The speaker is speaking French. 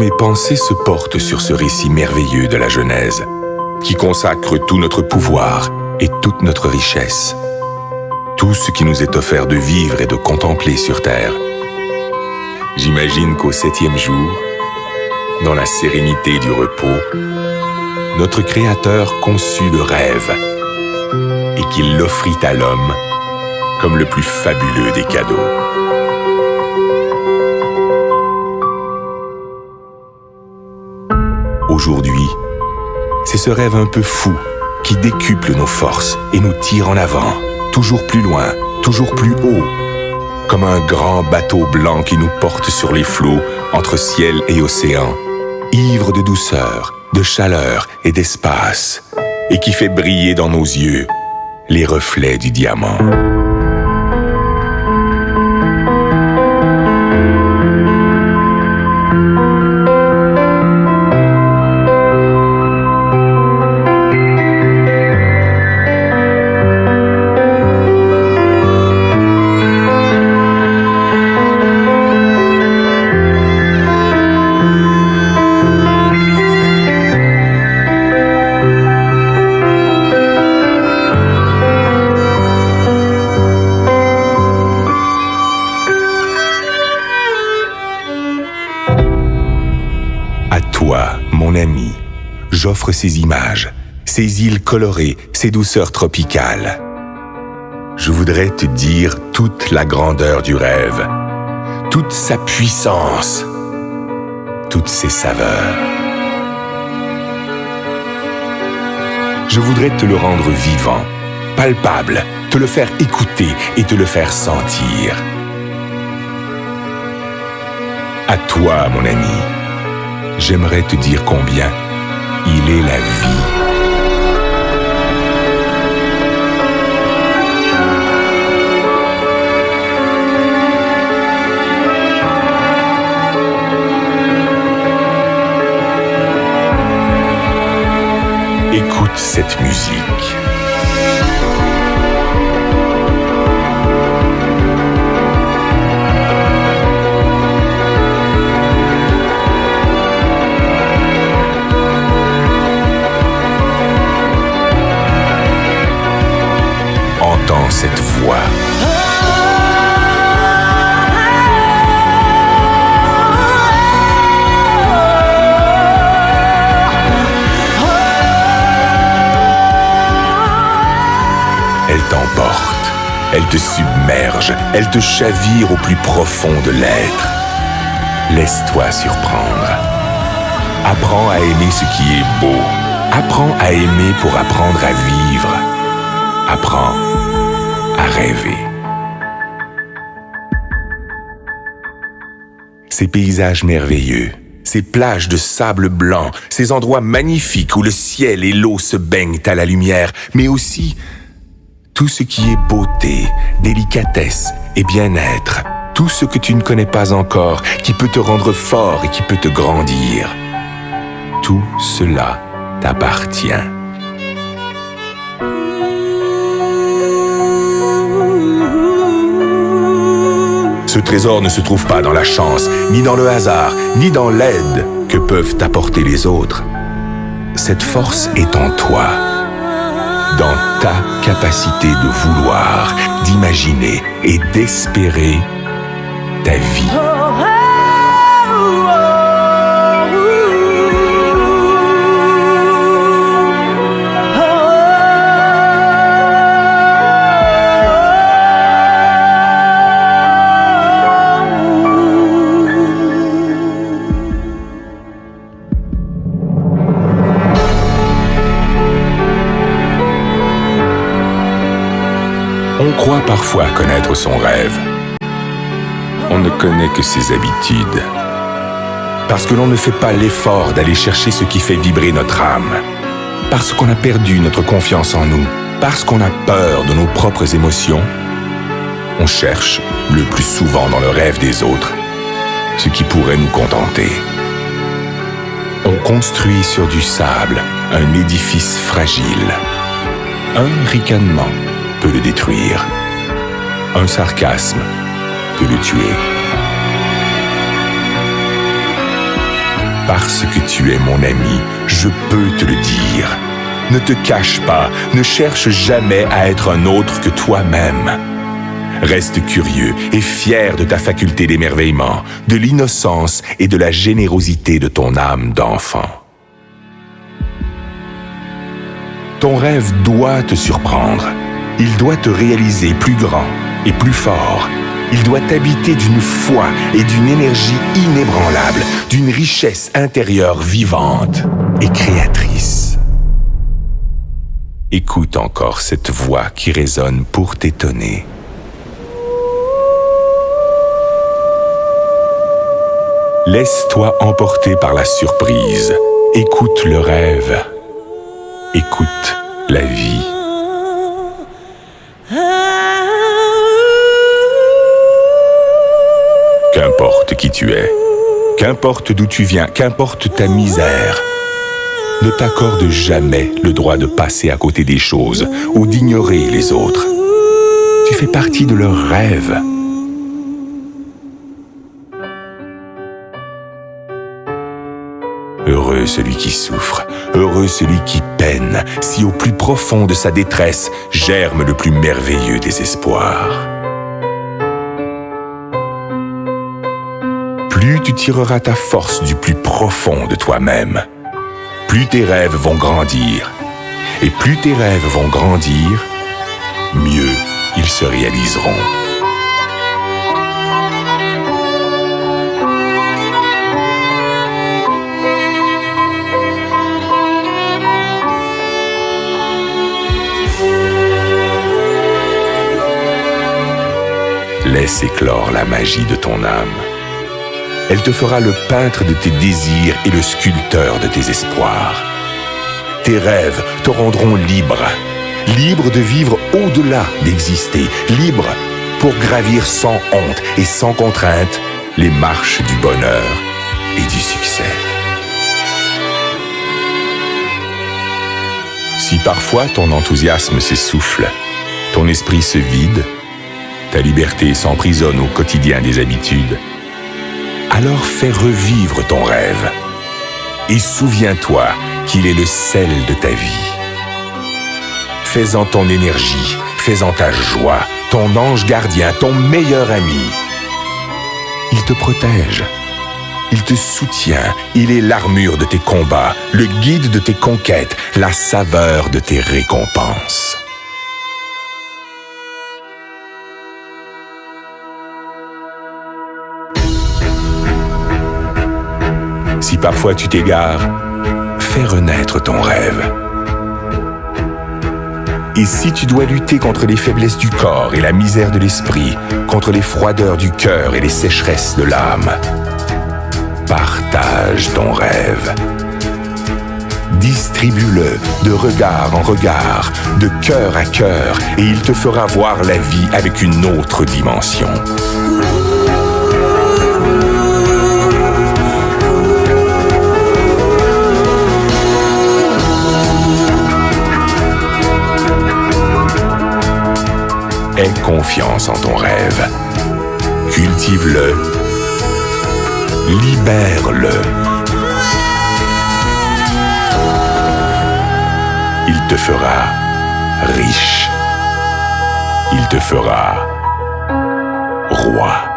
mes pensées se portent sur ce récit merveilleux de la Genèse, qui consacre tout notre pouvoir et toute notre richesse, tout ce qui nous est offert de vivre et de contempler sur Terre. J'imagine qu'au septième jour, dans la sérénité du repos, notre Créateur conçut le rêve et qu'il l'offrit à l'homme comme le plus fabuleux des cadeaux. Ce rêve un peu fou qui décuple nos forces et nous tire en avant, toujours plus loin, toujours plus haut, comme un grand bateau blanc qui nous porte sur les flots entre ciel et océan, ivre de douceur, de chaleur et d'espace, et qui fait briller dans nos yeux les reflets du diamant. J'offre ces images, ces îles colorées, ces douceurs tropicales. Je voudrais te dire toute la grandeur du rêve, toute sa puissance, toutes ses saveurs. Je voudrais te le rendre vivant, palpable, te le faire écouter et te le faire sentir. À toi, mon ami, j'aimerais te dire combien il est la vie. Écoute cette musique. Elle te submerge, elle te chavire au plus profond de l'être. Laisse-toi surprendre. Apprends à aimer ce qui est beau. Apprends à aimer pour apprendre à vivre. Apprends rêver. Ces paysages merveilleux, ces plages de sable blanc, ces endroits magnifiques où le ciel et l'eau se baignent à la lumière, mais aussi tout ce qui est beauté, délicatesse et bien-être, tout ce que tu ne connais pas encore, qui peut te rendre fort et qui peut te grandir. Tout cela t'appartient. Ce trésor ne se trouve pas dans la chance, ni dans le hasard, ni dans l'aide que peuvent apporter les autres. Cette force est en toi, dans ta capacité de vouloir, d'imaginer et d'espérer ta vie. Parfois connaître son rêve. On ne connaît que ses habitudes. Parce que l'on ne fait pas l'effort d'aller chercher ce qui fait vibrer notre âme. Parce qu'on a perdu notre confiance en nous. Parce qu'on a peur de nos propres émotions. On cherche, le plus souvent dans le rêve des autres, ce qui pourrait nous contenter. On construit sur du sable un édifice fragile. Un ricanement peut le détruire. Un sarcasme peut le tuer. Parce que tu es mon ami, je peux te le dire. Ne te cache pas, ne cherche jamais à être un autre que toi-même. Reste curieux et fier de ta faculté d'émerveillement, de l'innocence et de la générosité de ton âme d'enfant. Ton rêve doit te surprendre. Il doit te réaliser plus grand et plus fort. Il doit t'habiter d'une foi et d'une énergie inébranlable, d'une richesse intérieure vivante et créatrice. Écoute encore cette voix qui résonne pour t'étonner. Laisse-toi emporter par la surprise. Écoute le rêve. Écoute la vie. Qu'importe qui tu es, qu'importe d'où tu viens, qu'importe ta misère, ne t'accorde jamais le droit de passer à côté des choses ou d'ignorer les autres. Tu fais partie de leurs rêves. Heureux celui qui souffre, heureux celui qui peine, si au plus profond de sa détresse germe le plus merveilleux des espoirs. Plus tu tireras ta force du plus profond de toi-même, plus tes rêves vont grandir. Et plus tes rêves vont grandir, mieux ils se réaliseront. Laisse éclore la magie de ton âme. Elle te fera le peintre de tes désirs et le sculpteur de tes espoirs. Tes rêves te rendront libre, libre de vivre au-delà d'exister, libre pour gravir sans honte et sans contrainte les marches du bonheur et du succès. Si parfois ton enthousiasme s'essouffle, ton esprit se vide, ta liberté s'emprisonne au quotidien des habitudes, alors fais revivre ton rêve et souviens-toi qu'il est le sel de ta vie. Fais-en ton énergie, fais-en ta joie, ton ange gardien, ton meilleur ami. Il te protège, il te soutient, il est l'armure de tes combats, le guide de tes conquêtes, la saveur de tes récompenses. Si parfois tu t'égares, fais renaître ton rêve. Et si tu dois lutter contre les faiblesses du corps et la misère de l'esprit, contre les froideurs du cœur et les sécheresses de l'âme, partage ton rêve. Distribue-le de regard en regard, de cœur à cœur, et il te fera voir la vie avec une autre dimension. Aie confiance en ton rêve. Cultive-le. Libère-le. Il te fera riche. Il te fera roi.